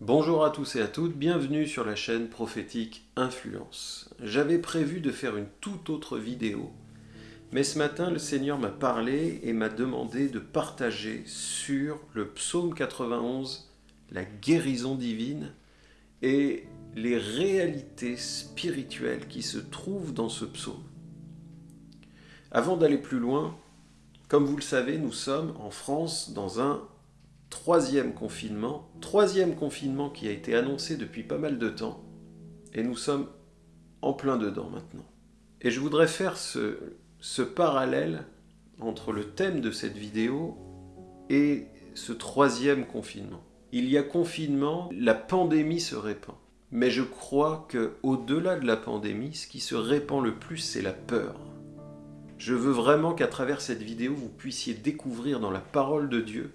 Bonjour à tous et à toutes, bienvenue sur la chaîne prophétique Influence. J'avais prévu de faire une toute autre vidéo, mais ce matin le Seigneur m'a parlé et m'a demandé de partager sur le psaume 91, la guérison divine et les réalités spirituelles qui se trouvent dans ce psaume. Avant d'aller plus loin, comme vous le savez, nous sommes en France dans un troisième confinement, troisième confinement qui a été annoncé depuis pas mal de temps, et nous sommes en plein dedans maintenant. Et je voudrais faire ce, parallèle entre le thème de cette vidéo et ce troisième confinement. Il y a confinement, la pandémie se répand. Mais je crois que au-delà de la pandémie, ce qui se répand le plus, c'est la peur. Je veux vraiment qu'à travers cette vidéo, vous puissiez découvrir dans la parole de Dieu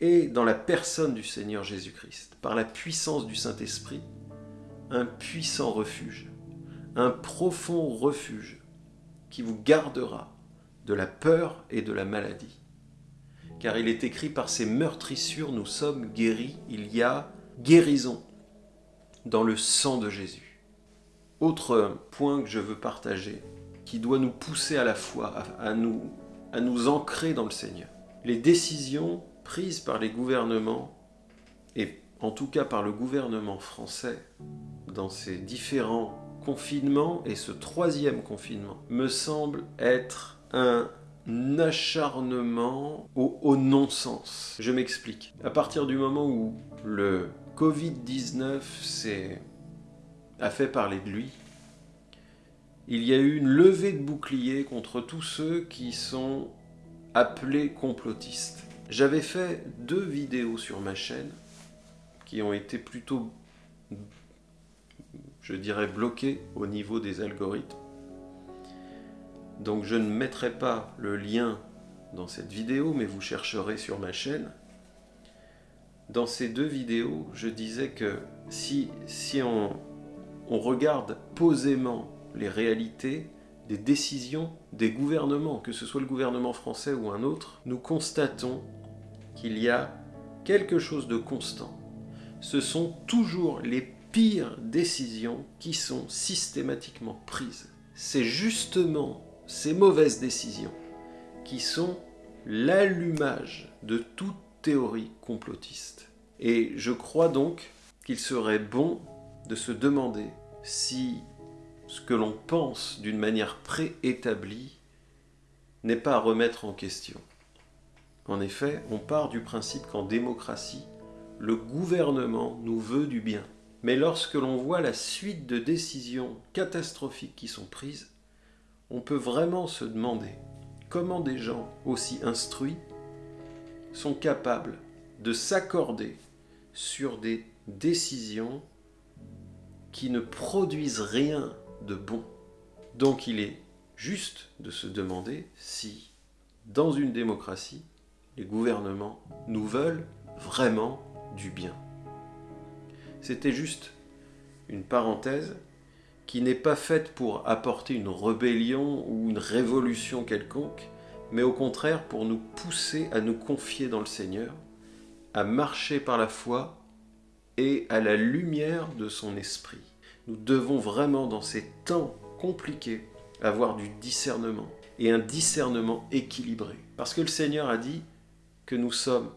et dans la personne du Seigneur Jésus-Christ, par la puissance du Saint-Esprit, un puissant refuge, un profond refuge qui vous gardera de la peur et de la maladie. Car il est écrit par ces meurtrissures, nous sommes guéris, il y a guérison dans le sang de Jésus. Autre point que je veux partager, qui doit nous pousser à la foi, à, nous, à nous ancrer dans le Seigneur. Les décisions prises par les gouvernements, et en tout cas par le gouvernement français, dans ces différents confinements et ce troisième confinement, me semble être un acharnement au, au non-sens. Je m'explique. À partir du moment où le Covid-19 a fait parler de lui, il y a eu une levée de boucliers contre tous ceux qui sont appelés complotistes. J'avais fait deux vidéos sur ma chaîne qui ont été plutôt, je dirais, bloquées au niveau des algorithmes. Donc je ne mettrai pas le lien dans cette vidéo, mais vous chercherez sur ma chaîne. Dans ces deux vidéos, je disais que si, si on, on regarde posément les réalités des décisions des gouvernements, que ce soit le gouvernement français ou un autre, nous constatons qu'il y a quelque chose de constant. Ce sont toujours les pires décisions qui sont systématiquement prises. C'est justement ces mauvaises décisions qui sont l'allumage de toute théorie complotiste. Et je crois donc qu'il serait bon de se demander si ce que l'on pense d'une manière préétablie n'est pas à remettre en question. En effet, on part du principe qu'en démocratie, le gouvernement nous veut du bien. Mais lorsque l'on voit la suite de décisions catastrophiques qui sont prises, on peut vraiment se demander comment des gens aussi instruits sont capables de s'accorder sur des décisions qui ne produisent rien de bon. Donc il est juste de se demander si, dans une démocratie, les gouvernements nous veulent vraiment du bien. C'était juste une parenthèse qui n'est pas faite pour apporter une rébellion ou une révolution quelconque, mais au contraire pour nous pousser à nous confier dans le Seigneur, à marcher par la foi et à la lumière de son esprit. Nous devons vraiment, dans ces temps compliqués, avoir du discernement, et un discernement équilibré. Parce que le Seigneur a dit que nous sommes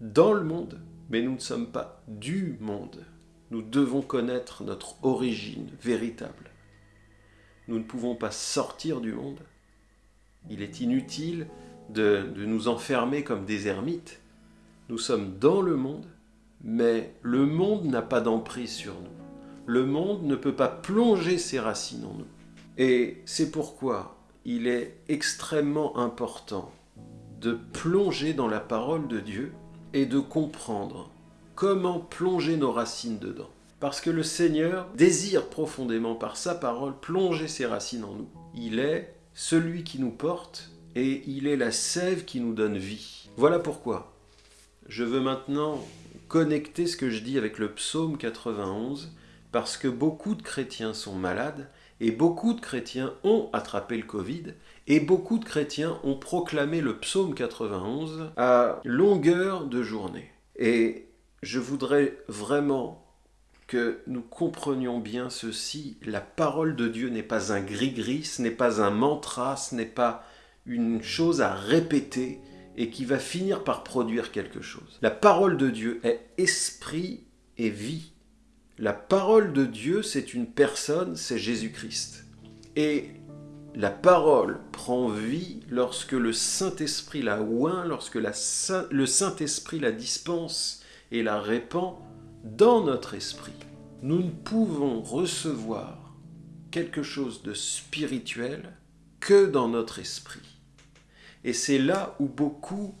dans le monde, mais nous ne sommes pas du monde. Nous devons connaître notre origine véritable. Nous ne pouvons pas sortir du monde. Il est inutile de, de nous enfermer comme des ermites. Nous sommes dans le monde, mais le monde n'a pas d'emprise sur nous le monde ne peut pas plonger ses racines en nous. Et c'est pourquoi il est extrêmement important de plonger dans la parole de Dieu et de comprendre comment plonger nos racines dedans. Parce que le Seigneur désire profondément par sa parole plonger ses racines en nous. Il est celui qui nous porte et il est la sève qui nous donne vie. Voilà pourquoi je veux maintenant connecter ce que je dis avec le psaume 91 parce que beaucoup de chrétiens sont malades et beaucoup de chrétiens ont attrapé le Covid et beaucoup de chrétiens ont proclamé le psaume 91 à longueur de journée. Et je voudrais vraiment que nous comprenions bien ceci. La parole de Dieu n'est pas un gris-gris, ce n'est pas un mantra, ce n'est pas une chose à répéter et qui va finir par produire quelque chose. La parole de Dieu est esprit et vie. La parole de Dieu, c'est une personne, c'est Jésus-Christ. Et la parole prend vie lorsque le Saint-Esprit la oint, lorsque le Saint-Esprit la dispense et la répand dans notre esprit. Nous ne pouvons recevoir quelque chose de spirituel que dans notre esprit. Et c'est là où beaucoup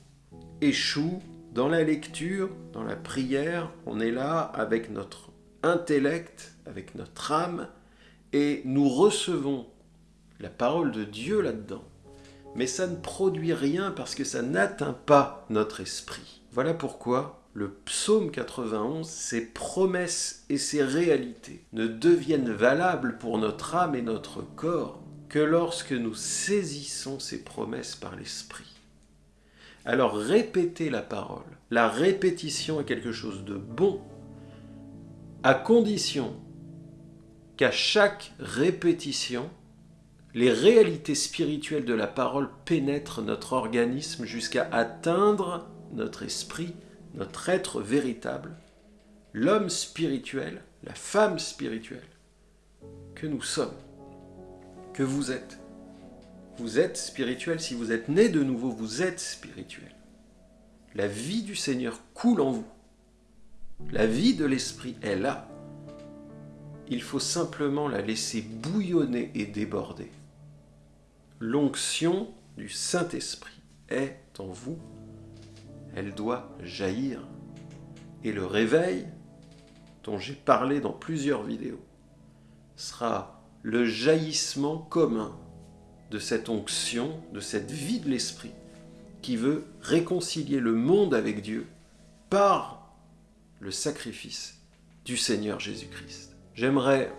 échouent dans la lecture, dans la prière. On est là avec notre intellect, avec notre âme, et nous recevons la parole de Dieu là-dedans. Mais ça ne produit rien parce que ça n'atteint pas notre esprit. Voilà pourquoi le psaume 91, ses promesses et ses réalités ne deviennent valables pour notre âme et notre corps que lorsque nous saisissons ces promesses par l'esprit. Alors répétez la parole. La répétition est quelque chose de bon, à condition qu'à chaque répétition, les réalités spirituelles de la parole pénètrent notre organisme jusqu'à atteindre notre esprit, notre être véritable, l'homme spirituel, la femme spirituelle que nous sommes, que vous êtes. Vous êtes spirituel, si vous êtes né de nouveau, vous êtes spirituel. La vie du Seigneur coule en vous. La vie de l'Esprit est là. Il faut simplement la laisser bouillonner et déborder l'onction du Saint-Esprit est en vous, elle doit jaillir. Et le réveil, dont j'ai parlé dans plusieurs vidéos, sera le jaillissement commun de cette onction, de cette vie de l'Esprit, qui veut réconcilier le monde avec Dieu par le sacrifice du Seigneur Jésus-Christ. J'aimerais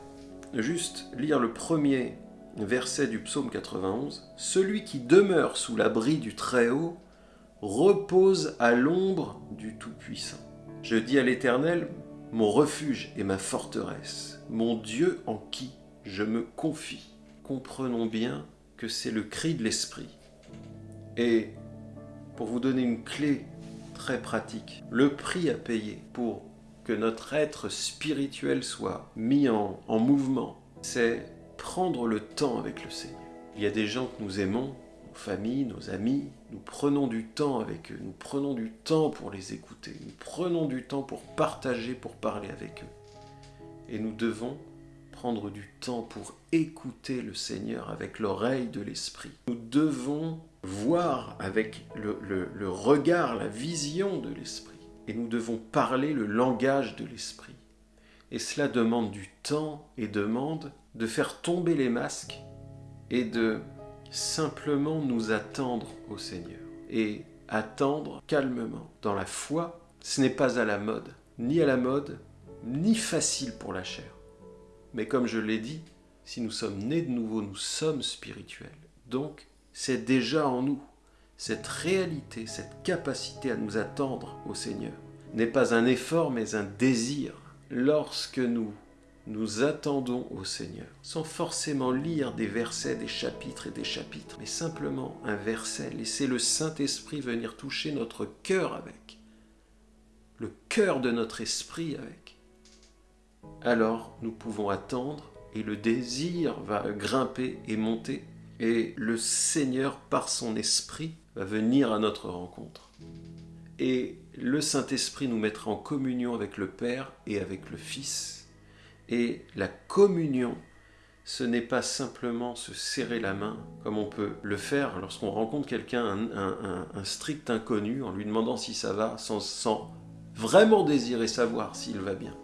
juste lire le premier verset du psaume 91, Celui qui demeure sous l'abri du Très-Haut repose à l'ombre du Tout-Puissant. Je dis à l'Éternel, mon refuge et ma forteresse, mon Dieu en qui je me confie. Comprenons bien que c'est le cri de l'Esprit. Et pour vous donner une clé très pratique, le prix à payer pour que notre être spirituel soit mis en, en mouvement, c'est prendre le temps avec le Seigneur. Il y a des gens que nous aimons, nos familles, nos amis, nous prenons du temps avec eux, nous prenons du temps pour les écouter, nous prenons du temps pour partager, pour parler avec eux. Et nous devons prendre du temps pour écouter le Seigneur avec l'oreille de l'Esprit. Nous devons voir avec le, le regard, la vision de l'Esprit. Et nous devons parler le langage de l'Esprit. Et cela demande du temps et demande de faire tomber les masques et de simplement nous attendre au Seigneur. Et attendre calmement. Dans la foi, ce n'est pas à la mode, ni à la mode, ni facile pour la chair. Mais comme je l'ai dit, si nous sommes nés de nouveau, nous sommes spirituels. Donc, c'est déjà en nous. Cette réalité, cette capacité à nous attendre au Seigneur n'est pas un effort, mais un désir. Lorsque nous nous attendons au Seigneur, sans forcément lire des versets, des chapitres et des chapitres, mais simplement un verset, laisser le Saint-Esprit venir toucher notre cœur avec, le cœur de notre esprit avec, alors nous pouvons attendre et le désir va grimper et monter, et le Seigneur, par son esprit, va venir à notre rencontre. Et le Saint-Esprit nous mettra en communion avec le Père et avec le Fils, et la communion, ce n'est pas simplement se serrer la main, comme on peut le faire lorsqu'on rencontre quelqu'un, un, strict inconnu, en lui demandant si ça va, sans, vraiment désirer savoir s'il va bien.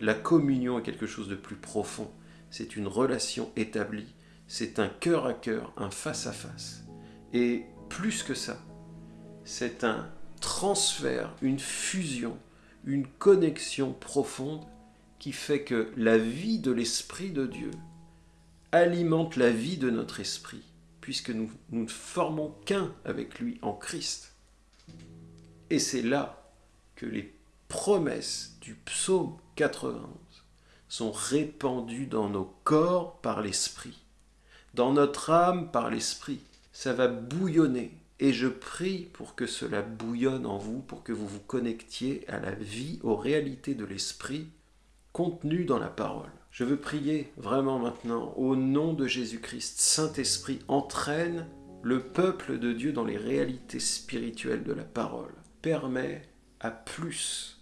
La communion est quelque chose de plus profond. C'est une relation établie. C'est un cœur à cœur, un face à face. Et plus que ça, c'est un transfert, une fusion, une connexion profonde qui fait que la vie de l'Esprit de Dieu alimente la vie de notre esprit, puisque nous, nous ne formons qu'un avec lui en Christ. Et c'est là que les promesses du psaume 91 sont répandues dans nos corps par l'Esprit, dans notre âme par l'Esprit. Ça va bouillonner. Et je prie pour que cela bouillonne en vous, pour que vous vous connectiez à la vie, aux réalités de l'Esprit contenues dans la parole. Je veux prier vraiment maintenant au nom de Jésus-Christ. Saint-Esprit, entraîne le peuple de Dieu dans les réalités spirituelles de la parole. Permet à plus,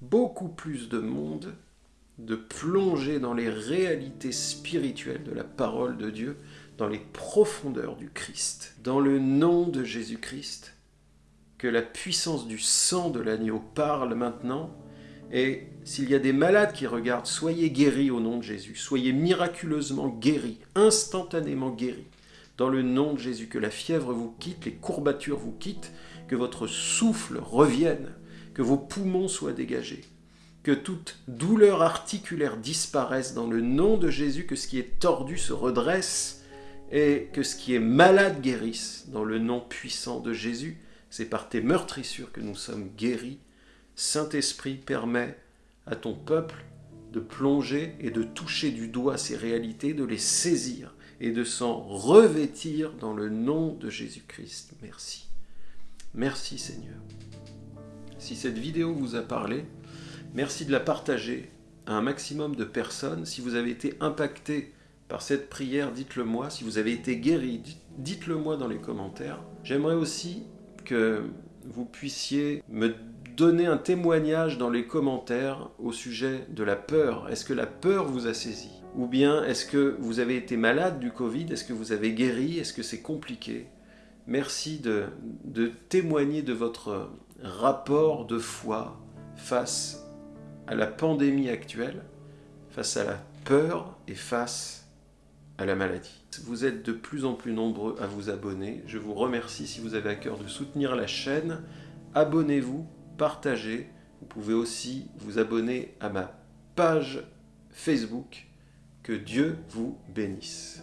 beaucoup plus de monde de plonger dans les réalités spirituelles de la parole de Dieu, dans les profondeurs du Christ. Dans le nom de Jésus-Christ, que la puissance du sang de l'agneau parle maintenant, et s'il y a des malades qui regardent, soyez guéris au nom de Jésus, soyez miraculeusement guéris, instantanément guéris. Dans le nom de Jésus, que la fièvre vous quitte, les courbatures vous quittent, que votre souffle revienne, que vos poumons soient dégagés, que toute douleur articulaire disparaisse dans le nom de Jésus, que ce qui est tordu se redresse et que ce qui est malade guérisse dans le nom puissant de Jésus. C'est par tes meurtrissures que nous sommes guéris. Saint-Esprit, permet à ton peuple de plonger et de toucher du doigt ces réalités, de les saisir et de s'en revêtir dans le nom de Jésus-Christ. Merci. Merci Seigneur. Si cette vidéo vous a parlé, merci de la partager à un maximum de personnes. Si vous avez été impacté par cette prière, dites-le moi. Si vous avez été guéri, dites-le moi dans les commentaires. J'aimerais aussi que vous puissiez me donner un témoignage dans les commentaires au sujet de la peur. Est-ce que la peur vous a saisi? Ou bien est-ce que vous avez été malade du Covid? Est-ce que vous avez guéri? Est-ce que c'est compliqué? Merci de, témoigner de votre rapport de foi face à la pandémie actuelle, face à la peur et face à la maladie. Vous êtes de plus en plus nombreux à vous abonner. Je vous remercie si vous avez à cœur de soutenir la chaîne. Abonnez-vous, partagez. Vous pouvez aussi vous abonner à ma page Facebook. Que Dieu vous bénisse.